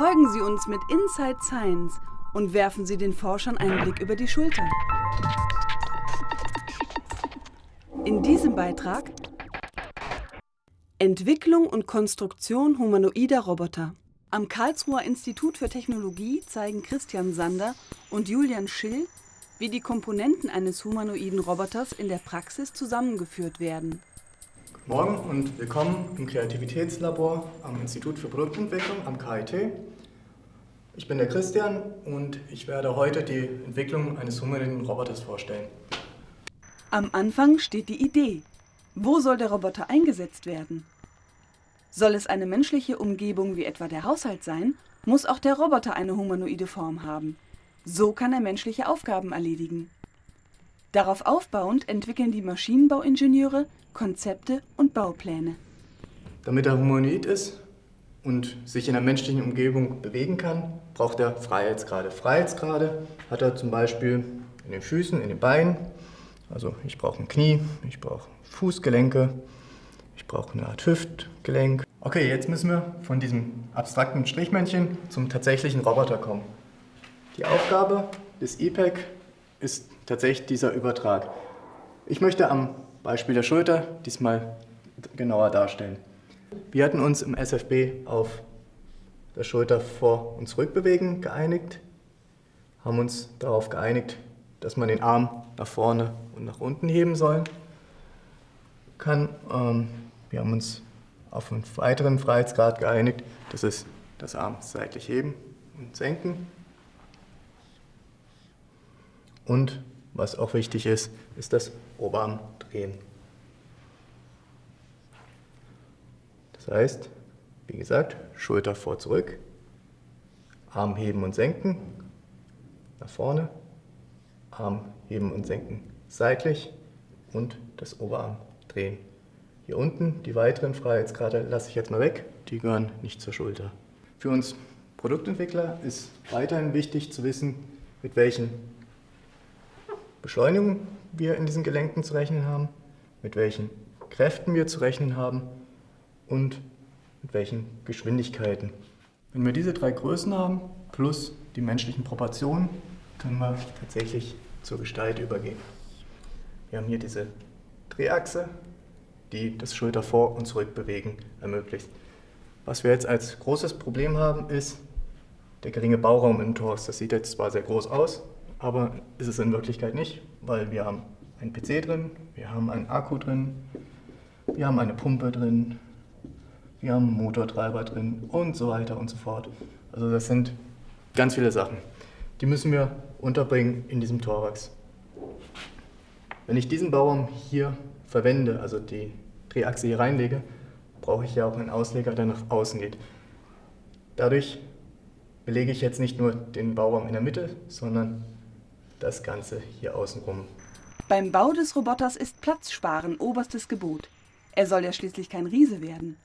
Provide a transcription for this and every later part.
Folgen Sie uns mit Inside Science und werfen Sie den Forschern einen Blick über die Schulter. In diesem Beitrag Entwicklung und Konstruktion humanoider Roboter. Am Karlsruher Institut für Technologie zeigen Christian Sander und Julian Schill, wie die Komponenten eines humanoiden Roboters in der Praxis zusammengeführt werden. Morgen und willkommen im Kreativitätslabor am Institut für Produktentwicklung am KIT. Ich bin der Christian und ich werde heute die Entwicklung eines humanoiden Roboters vorstellen. Am Anfang steht die Idee. Wo soll der Roboter eingesetzt werden? Soll es eine menschliche Umgebung wie etwa der Haushalt sein, muss auch der Roboter eine humanoide Form haben. So kann er menschliche Aufgaben erledigen. Darauf aufbauend entwickeln die Maschinenbauingenieure Konzepte und Baupläne. Damit er humanoid ist und sich in der menschlichen Umgebung bewegen kann, braucht er Freiheitsgrade. Freiheitsgrade hat er zum Beispiel in den Füßen, in den Beinen. Also ich brauche ein Knie, ich brauche Fußgelenke, ich brauche eine Art Hüftgelenk. Okay, jetzt müssen wir von diesem abstrakten Strichmännchen zum tatsächlichen Roboter kommen. Die Aufgabe des EPEC ist tatsächlich dieser Übertrag. Ich möchte am Beispiel der Schulter diesmal genauer darstellen. Wir hatten uns im SFB auf der Schulter vor- und zurückbewegen geeinigt, haben uns darauf geeinigt, dass man den Arm nach vorne und nach unten heben soll. Kann. Ähm, wir haben uns auf einen weiteren Freiheitsgrad geeinigt, das ist das Arm seitlich heben und senken. Und was auch wichtig ist, ist das Oberarm drehen. Das heißt, wie gesagt, Schulter vor zurück, Arm heben und senken, nach vorne, Arm heben und senken seitlich und das Oberarm drehen. Hier unten die weiteren Freiheitsgrade lasse ich jetzt mal weg, die gehören nicht zur Schulter. Für uns Produktentwickler ist weiterhin wichtig zu wissen, mit welchen Beschleunigungen wir in diesen Gelenken zu rechnen haben, mit welchen Kräften wir zu rechnen haben und mit welchen Geschwindigkeiten. Wenn wir diese drei Größen haben, plus die menschlichen Proportionen, können wir tatsächlich zur Gestalt übergehen. Wir haben hier diese Drehachse, die das Schulter vor- und zurückbewegen ermöglicht. Was wir jetzt als großes Problem haben, ist der geringe Bauraum im Torus. Das sieht jetzt zwar sehr groß aus, aber ist es in Wirklichkeit nicht, weil wir haben einen PC drin, wir haben einen Akku drin, wir haben eine Pumpe drin, wir haben einen Motortreiber drin und so weiter und so fort. Also das sind ganz viele Sachen. Die müssen wir unterbringen in diesem Thorax. Wenn ich diesen Bauraum hier verwende, also die Drehachse hier reinlege, brauche ich ja auch einen Ausleger, der nach außen geht. Dadurch belege ich jetzt nicht nur den Bauraum in der Mitte, sondern das Ganze hier außenrum. Beim Bau des Roboters ist Platzsparen oberstes Gebot. Er soll ja schließlich kein Riese werden.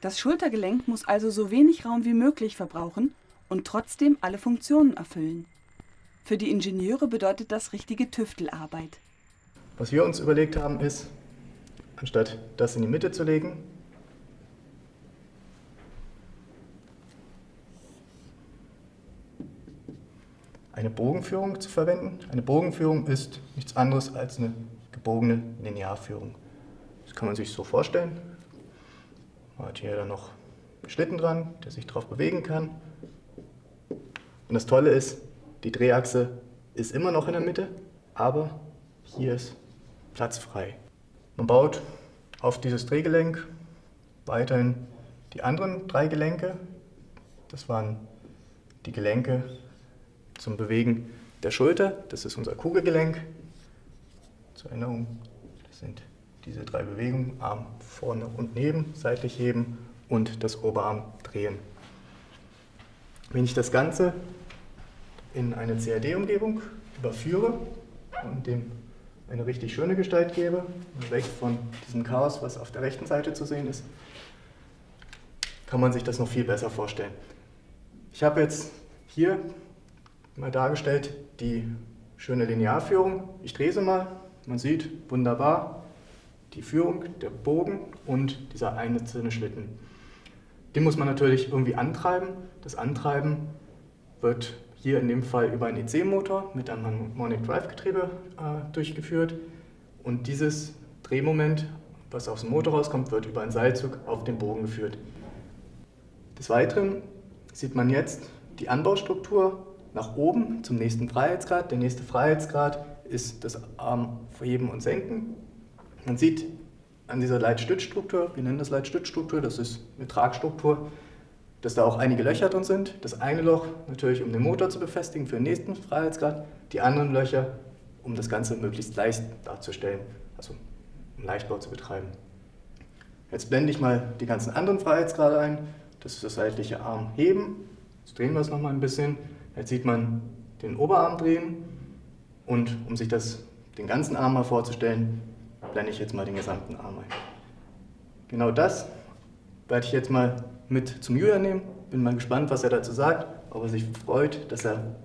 Das Schultergelenk muss also so wenig Raum wie möglich verbrauchen und trotzdem alle Funktionen erfüllen. Für die Ingenieure bedeutet das richtige Tüftelarbeit. Was wir uns überlegt haben ist, anstatt das in die Mitte zu legen, eine Bogenführung zu verwenden. Eine Bogenführung ist nichts anderes als eine gebogene Linearführung. Das kann man sich so vorstellen. Man hat hier dann noch einen Schlitten dran, der sich darauf bewegen kann. Und das Tolle ist, die Drehachse ist immer noch in der Mitte, aber hier ist Platz frei. Man baut auf dieses Drehgelenk weiterhin die anderen drei Gelenke. Das waren die Gelenke zum Bewegen der Schulter. Das ist unser Kugelgelenk. Zur Erinnerung, das sind diese drei Bewegungen, Arm vorne und neben, seitlich heben und das Oberarm drehen. Wenn ich das Ganze in eine CAD-Umgebung überführe und dem eine richtig schöne Gestalt gebe, weg von diesem Chaos, was auf der rechten Seite zu sehen ist, kann man sich das noch viel besser vorstellen. Ich habe jetzt hier mal dargestellt die schöne Linearführung. Ich drehe sie mal, man sieht wunderbar, die Führung, der Bogen und dieser einzelne Schlitten. Den muss man natürlich irgendwie antreiben. Das Antreiben wird hier in dem Fall über einen EC-Motor mit einem Harmonic Drive Getriebe äh, durchgeführt. Und dieses Drehmoment, was aus dem Motor rauskommt, wird über einen Seilzug auf den Bogen geführt. Des Weiteren sieht man jetzt die Anbaustruktur nach oben zum nächsten Freiheitsgrad. Der nächste Freiheitsgrad ist das Armheben und Senken. Man sieht an dieser Leitstützstruktur, wir nennen das Leitstützstruktur, das ist eine Tragstruktur, dass da auch einige Löcher drin sind. Das eine Loch natürlich, um den Motor zu befestigen für den nächsten Freiheitsgrad, die anderen Löcher, um das Ganze möglichst leicht darzustellen, also um Leichtbau zu betreiben. Jetzt blende ich mal die ganzen anderen Freiheitsgrade ein. Das ist das seitliche Armheben. Jetzt drehen wir es nochmal ein bisschen. Jetzt sieht man den Oberarm drehen und um sich das, den ganzen Arm mal vorzustellen, blende ich jetzt mal den gesamten Arm ein. Genau das werde ich jetzt mal mit zum Julian nehmen. Bin mal gespannt, was er dazu sagt, ob er sich freut, dass er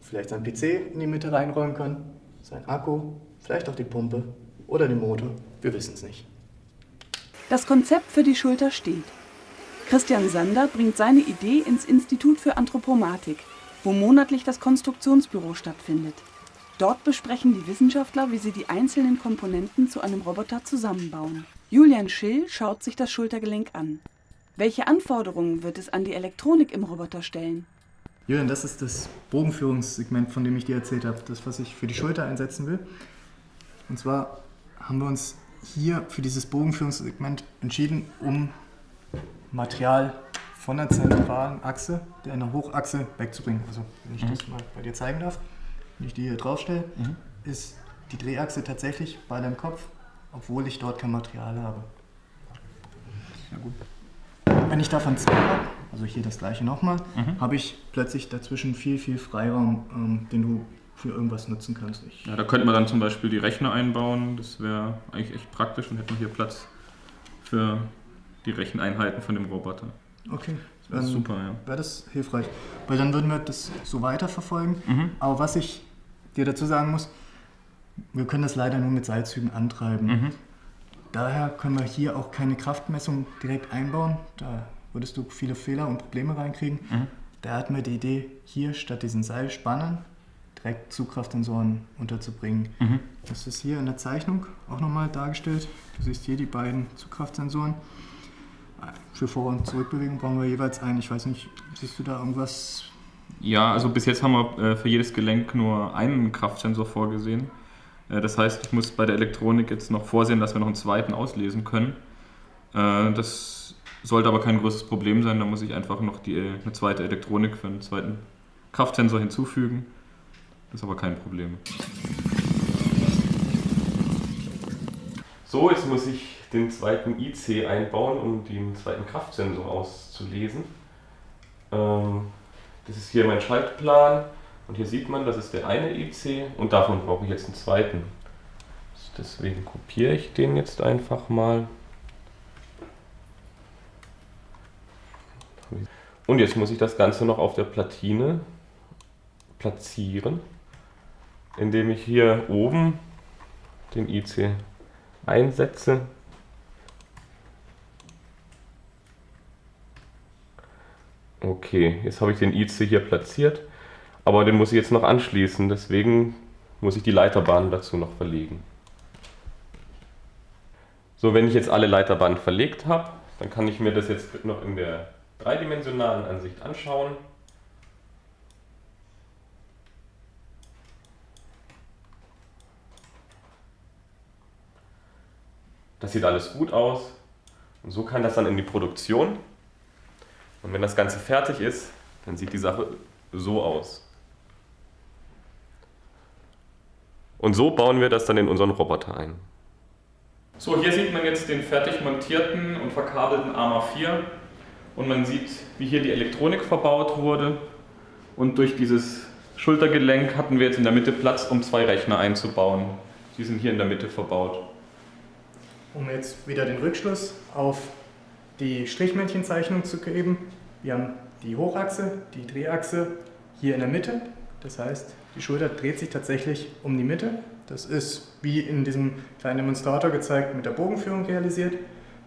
vielleicht seinen PC in die Mitte reinräumen kann, sein Akku, vielleicht auch die Pumpe oder den Motor. Wir wissen es nicht. Das Konzept für die Schulter steht. Christian Sander bringt seine Idee ins Institut für Anthropomatik, wo monatlich das Konstruktionsbüro stattfindet. Dort besprechen die Wissenschaftler, wie sie die einzelnen Komponenten zu einem Roboter zusammenbauen. Julian Schill schaut sich das Schultergelenk an. Welche Anforderungen wird es an die Elektronik im Roboter stellen? Julian, das ist das Bogenführungssegment, von dem ich dir erzählt habe, das, was ich für die Schulter einsetzen will. Und zwar haben wir uns hier für dieses Bogenführungssegment entschieden, um Material von der zentralen Achse, der Hochachse, wegzubringen. Also, wenn ich mhm. das mal bei dir zeigen darf wenn ich die hier draufstelle, mhm. ist die Drehachse tatsächlich bei deinem Kopf, obwohl ich dort kein Material habe. Ja, gut. Wenn ich davon zwei habe, also hier das gleiche nochmal, mhm. habe ich plötzlich dazwischen viel, viel Freiraum, ähm, den du für irgendwas nutzen kannst. Ich ja, da könnte man dann zum Beispiel die Rechner einbauen, das wäre eigentlich echt praktisch und hätte man hier Platz für die Recheneinheiten von dem Roboter. Okay. Das wäre super, ja. Wäre das hilfreich. Weil dann würden wir das so weiterverfolgen. Mhm. Aber was ich dir dazu sagen muss, wir können das leider nur mit Seilzügen antreiben. Mhm. Daher können wir hier auch keine Kraftmessung direkt einbauen. Da würdest du viele Fehler und Probleme reinkriegen. Mhm. Da hatten wir die Idee, hier statt diesen Seilspannen direkt Zugkraftsensoren unterzubringen. Mhm. Das ist hier in der Zeichnung auch nochmal dargestellt. Du siehst hier die beiden Zugkraftsensoren. Für Vor- und Zurückbewegung brauchen wir jeweils einen. Ich weiß nicht, siehst du da irgendwas ja, also bis jetzt haben wir äh, für jedes Gelenk nur einen Kraftsensor vorgesehen. Äh, das heißt, ich muss bei der Elektronik jetzt noch vorsehen, dass wir noch einen zweiten auslesen können. Äh, das sollte aber kein größeres Problem sein. Da muss ich einfach noch die, eine zweite Elektronik für einen zweiten Kraftsensor hinzufügen. Das ist aber kein Problem. So, jetzt muss ich den zweiten IC einbauen, um den zweiten Kraftsensor auszulesen. Ähm, das ist hier mein Schaltplan und hier sieht man, das ist der eine IC und davon brauche ich jetzt einen zweiten. Deswegen kopiere ich den jetzt einfach mal. Und jetzt muss ich das Ganze noch auf der Platine platzieren, indem ich hier oben den IC einsetze Okay, jetzt habe ich den IC hier platziert, aber den muss ich jetzt noch anschließen, deswegen muss ich die Leiterbahnen dazu noch verlegen. So, wenn ich jetzt alle Leiterbahnen verlegt habe, dann kann ich mir das jetzt noch in der dreidimensionalen Ansicht anschauen. Das sieht alles gut aus und so kann das dann in die Produktion. Und wenn das Ganze fertig ist, dann sieht die Sache so aus. Und so bauen wir das dann in unseren Roboter ein. So, hier sieht man jetzt den fertig montierten und verkabelten AMA 4 und man sieht, wie hier die Elektronik verbaut wurde und durch dieses Schultergelenk hatten wir jetzt in der Mitte Platz, um zwei Rechner einzubauen. Die sind hier in der Mitte verbaut. Um jetzt wieder den Rückschluss auf die Strichmännchenzeichnung zu geben. Wir haben die Hochachse, die Drehachse hier in der Mitte. Das heißt, die Schulter dreht sich tatsächlich um die Mitte. Das ist wie in diesem kleinen Demonstrator gezeigt mit der Bogenführung realisiert.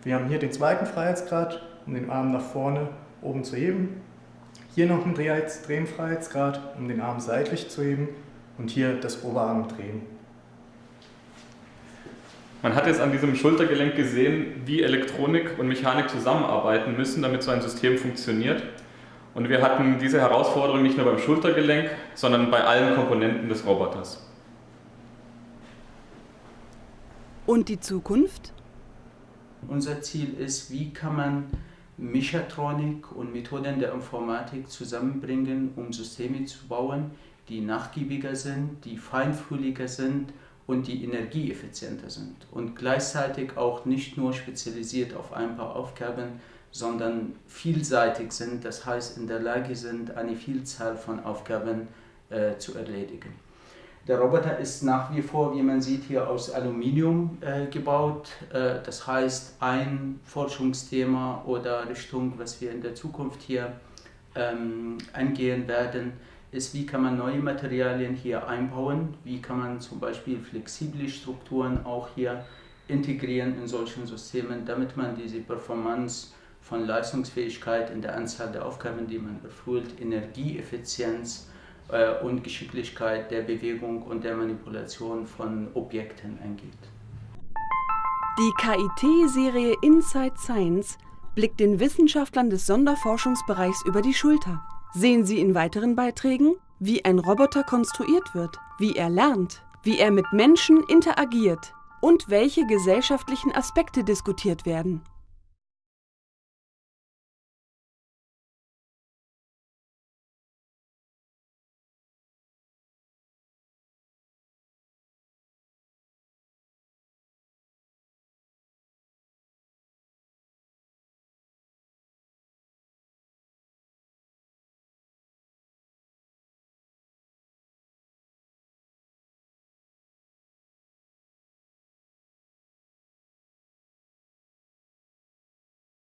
Wir haben hier den zweiten Freiheitsgrad um den Arm nach vorne oben zu heben. Hier noch ein Drehenfreiheitsgrad, um den Arm seitlich zu heben und hier das Oberarm drehen. Man hat jetzt an diesem Schultergelenk gesehen, wie Elektronik und Mechanik zusammenarbeiten müssen, damit so ein System funktioniert. Und wir hatten diese Herausforderung nicht nur beim Schultergelenk, sondern bei allen Komponenten des Roboters. Und die Zukunft? Unser Ziel ist, wie kann man Mechatronik und Methoden der Informatik zusammenbringen, um Systeme zu bauen, die nachgiebiger sind, die feinfühliger sind und die energieeffizienter sind. Und gleichzeitig auch nicht nur spezialisiert auf ein paar Aufgaben, sondern vielseitig sind, das heißt in der Lage sind, eine Vielzahl von Aufgaben äh, zu erledigen. Der Roboter ist nach wie vor, wie man sieht, hier aus Aluminium äh, gebaut. Äh, das heißt, ein Forschungsthema oder Richtung, was wir in der Zukunft hier ähm, angehen werden, ist, wie kann man neue Materialien hier einbauen, wie kann man zum Beispiel flexible Strukturen auch hier integrieren in solchen Systemen, damit man diese Performance von Leistungsfähigkeit in der Anzahl der Aufgaben, die man erfüllt, Energieeffizienz äh, und Geschicklichkeit der Bewegung und der Manipulation von Objekten angeht. Die KIT-Serie Inside Science blickt den Wissenschaftlern des Sonderforschungsbereichs über die Schulter. Sehen Sie in weiteren Beiträgen, wie ein Roboter konstruiert wird, wie er lernt, wie er mit Menschen interagiert und welche gesellschaftlichen Aspekte diskutiert werden.